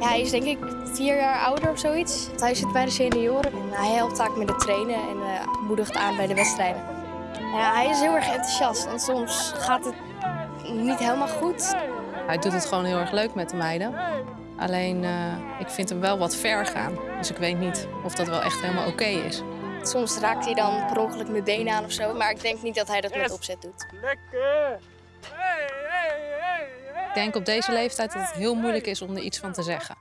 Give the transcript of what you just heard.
Ja, hij is denk ik vier jaar ouder of zoiets. Hij zit bij de senioren en hij helpt vaak met het trainen en eh, moedigt aan bij de wedstrijden. Ja, hij is heel erg enthousiast en soms gaat het niet helemaal goed. Hij doet het gewoon heel erg leuk met de meiden. Alleen, eh, ik vind hem wel wat ver gaan. Dus ik weet niet of dat wel echt helemaal oké is. Soms raakt hij dan per ongeluk mijn been aan of zo, maar ik denk niet dat hij dat met opzet doet. Lekker! Ik denk op deze leeftijd dat het heel moeilijk is om er iets van te zeggen.